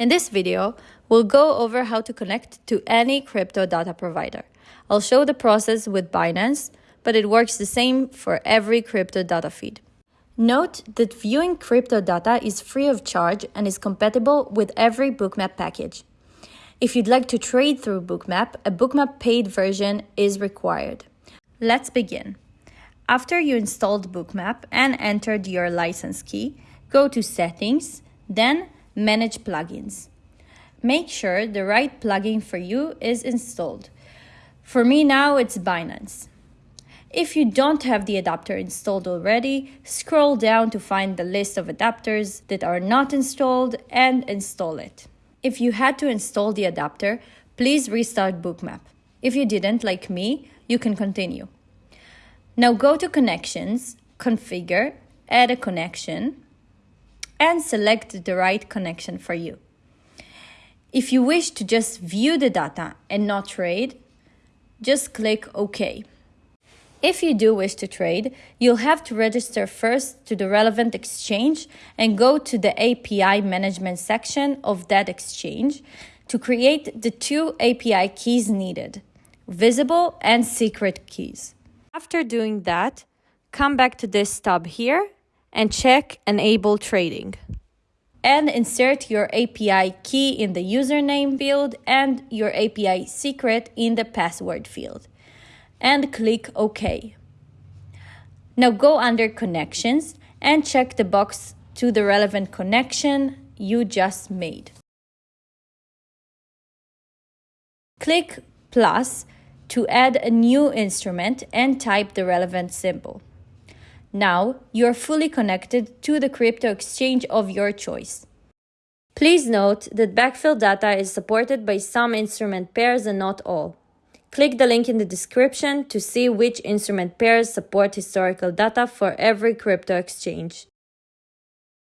In this video, we'll go over how to connect to any crypto data provider. I'll show the process with Binance, but it works the same for every crypto data feed. Note that viewing crypto data is free of charge and is compatible with every Bookmap package. If you'd like to trade through Bookmap, a Bookmap paid version is required. Let's begin. After you installed Bookmap and entered your license key, go to Settings, then Manage Plugins. Make sure the right plugin for you is installed. For me now, it's Binance. If you don't have the adapter installed already, scroll down to find the list of adapters that are not installed and install it. If you had to install the adapter, please restart Bookmap. If you didn't, like me, you can continue. Now go to Connections, Configure, Add a connection, and select the right connection for you. If you wish to just view the data and not trade, just click OK. If you do wish to trade, you'll have to register first to the relevant exchange and go to the API management section of that exchange to create the two API keys needed, visible and secret keys. After doing that, come back to this tab here and check Enable Trading. And insert your API key in the username field and your API secret in the password field and click OK. Now go under Connections and check the box to the relevant connection you just made. Click plus to add a new instrument and type the relevant symbol. Now you are fully connected to the crypto exchange of your choice. Please note that backfill data is supported by some instrument pairs and not all. Click the link in the description to see which instrument pairs support historical data for every crypto exchange.